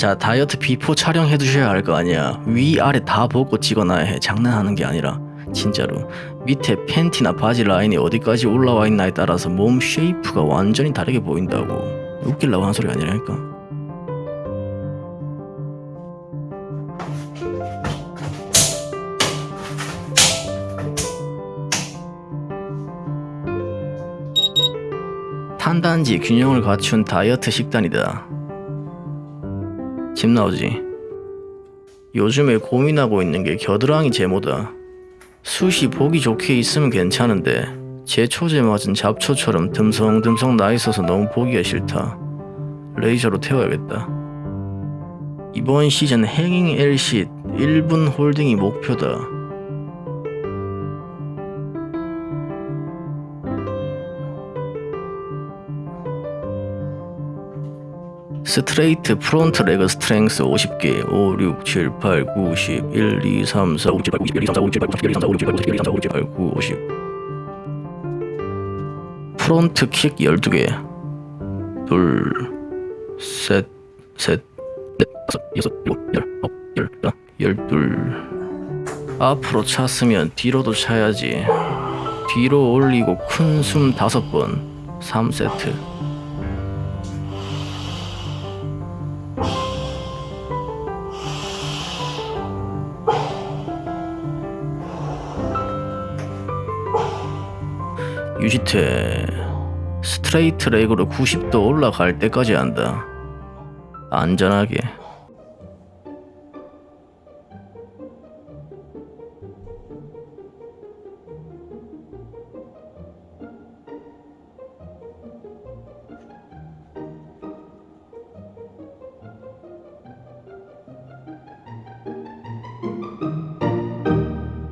자 다이어트 before 촬영해 두셔야 할 거 아니야. 위아래 다 벗고 찍어놔야 해. 장난하는 게 아니라. 진짜로. 밑에 팬티나 바지 라인이 어디까지 올라와 있나에 따라서 몸 shape가 완전히 다르게 보인다고. 웃기려고 하는 소리가 아니라니까. 탄단지 균형을 갖춘 다이어트 식단이다 집 나오지 요즘에 고민하고 있는 게 겨드랑이 제모다 숱이 보기 좋게 있으면 괜찮은데 제초제 맞은 잡초처럼 듬성듬성 나 있어서 너무 보기가 싫다. 레이저로 태워야겠다. 이번 시즌 행잉 LC 1분 홀딩이 목표다. straight front leg strength 50개 5, 6, 7, 8, 9, 10 1, 2, 3, 4, 5, 7, 8, 9, 10 1, 2, 3, 4, 5, 6, 7, 8, 9, 10 1, 2, 3, 4, 5, 6, 7, 8, 9, 10 1, 2, 3, 4, 5, 6, 7, 8, 9, 50 front kick 12개. 둘, 셋, 셋, 넷, 다섯, 여섯, 일곱, 열, 아홉, 열, 하나, 열둘. 앞으로 찼으면 뒤로도 차야지. 뒤로 올리고 큰 숨 다섯 번. 3세트 유지태 스트레이트 레그로 90도 올라갈 때까지 한다. 안전하게